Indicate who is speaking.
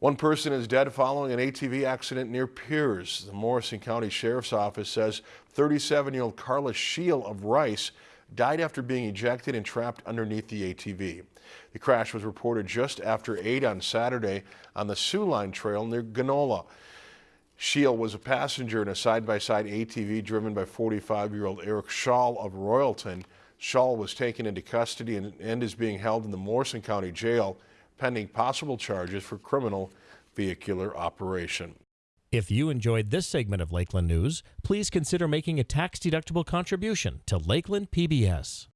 Speaker 1: One person is dead following an ATV accident near Pierz. The Morrison County Sheriff's Office says 37-year-old Carla Scheel of Rice died after being ejected and trapped underneath the ATV. The crash was reported just after 8 on Saturday on the Soo Line Trail near Genola. Scheel was a passenger in a side-by-side -side ATV driven by 45-year-old Eric Schall of Royalton. Schall was taken into custody and is being held in the Morrison County Jail pending possible charges for criminal vehicular operation.
Speaker 2: If you enjoyed this segment of Lakeland News, please consider making a tax-deductible contribution to Lakeland PBS.